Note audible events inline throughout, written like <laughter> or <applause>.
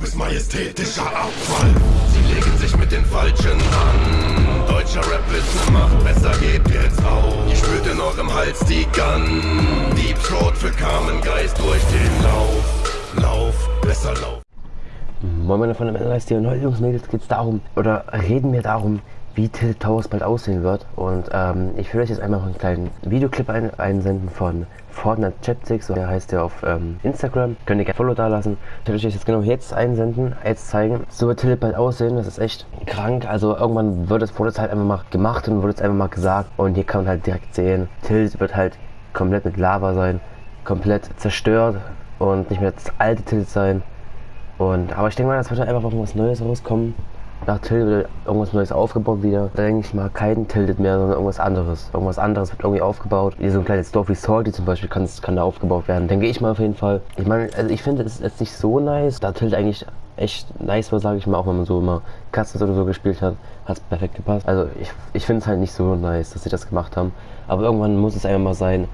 bist majestätischer Abfall. Sie legen sich mit den Falschen an. Deutscher Rap ist ne Macht, besser geht jetzt auf. Ihr spürt in eurem Hals die Gun. Deep Throat für Carmen Geist durch den Lauf. Lauf, besser lauf. Moin meine Freunde, das heißt hier und heute Jungs Mädels geht es darum, oder reden wir darum, wie Till Towers bald aussehen wird. Und ähm, ich will euch jetzt einmal einen kleinen Videoclip ein, einsenden von Fortnite Chapstick, so der heißt der auf ähm, Instagram. Könnt ihr gerne Follow da lassen. Ich will euch jetzt genau jetzt einsenden, jetzt zeigen. So wird Till bald aussehen, das ist echt krank. Also irgendwann wird es, wurde es halt einfach mal gemacht und wurde es einfach mal gesagt. Und hier kann man halt direkt sehen, Till wird halt komplett mit Lava sein, komplett zerstört und nicht mehr das alte Till sein. Und, aber ich denke mal, das wird halt einfach was Neues rauskommen nach Till wird irgendwas Neues aufgebaut wieder. Da denke ich mal, kein Tilted mehr, sondern irgendwas anderes. Irgendwas anderes wird irgendwie aufgebaut. Wie so ein kleines Dorf wie Salty zum Beispiel kann, kann da aufgebaut werden. Denke ich mal auf jeden Fall. Ich meine, also ich finde, es jetzt nicht so nice. Da Tilted eigentlich echt nice war, sage ich mal, auch wenn man so immer Katzen oder so gespielt hat, hat es perfekt gepasst. Also ich, ich finde es halt nicht so nice, dass sie das gemacht haben. Aber irgendwann muss es einfach mal sein.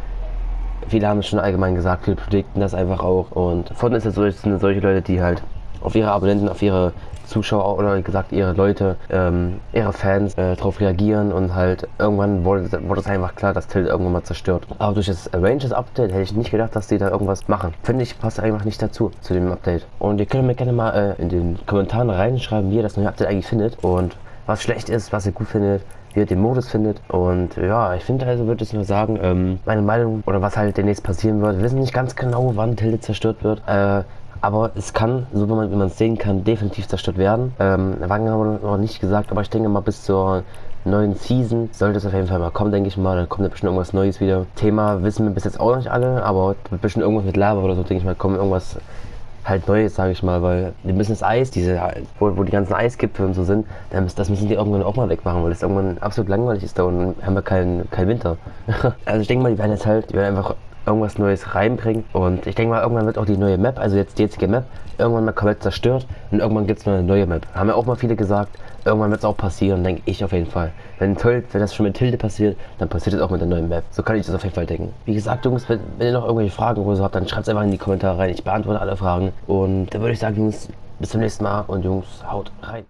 Viele haben es schon allgemein gesagt, viele predikten das einfach auch. Und Fortnite ist ja so, solche Leute, die halt auf ihre Abonnenten, auf ihre Zuschauer oder wie gesagt ihre Leute, ähm, ihre Fans äh, darauf reagieren und halt irgendwann wurde, wurde es einfach klar, dass Tilt irgendwann mal zerstört. Aber durch das Arranges Update hätte ich nicht gedacht, dass die da irgendwas machen. Finde ich, passt einfach nicht dazu, zu dem Update. Und ihr könnt mir gerne mal äh, in den Kommentaren reinschreiben, wie ihr das neue Update eigentlich findet und was schlecht ist, was ihr gut findet, wie ihr den Modus findet. Und ja, ich finde also, würde ich nur sagen, ähm, meine Meinung oder was halt demnächst passieren wird. Wir wissen nicht ganz genau, wann Tilde zerstört wird. Äh, aber es kann, so wie man es sehen kann, definitiv zerstört werden. Ähm, Wagen haben wir noch nicht gesagt, aber ich denke mal bis zur neuen Season sollte es auf jeden Fall mal kommen, denke ich mal. Dann kommt ja bestimmt irgendwas Neues wieder. Thema wissen wir bis jetzt auch nicht alle, aber bestimmt irgendwas mit Lava oder so, denke ich mal, kommt irgendwas halt Neues, sage ich mal, weil wir müssen das Eis, diese, wo, wo die ganzen Eisgipfel und so sind, das müssen die irgendwann auch mal wegmachen, weil es irgendwann absolut langweilig ist da und haben wir keinen kein Winter. <laughs> also ich denke mal, die werden jetzt halt, die werden einfach irgendwas Neues reinbringen. Und ich denke mal, irgendwann wird auch die neue Map, also jetzt die jetzige Map, irgendwann mal komplett zerstört und irgendwann gibt es eine neue Map. Haben ja auch mal viele gesagt, irgendwann wird es auch passieren, denke ich auf jeden Fall. Wenn, wenn das schon mit Tilde passiert, dann passiert es auch mit der neuen Map. So kann ich das auf jeden Fall denken. Wie gesagt, Jungs, wenn, wenn ihr noch irgendwelche Fragen oder so habt, dann schreibt es einfach in die Kommentare rein. Ich beantworte alle Fragen. Und dann würde ich sagen, Jungs, bis zum nächsten Mal und Jungs, haut rein.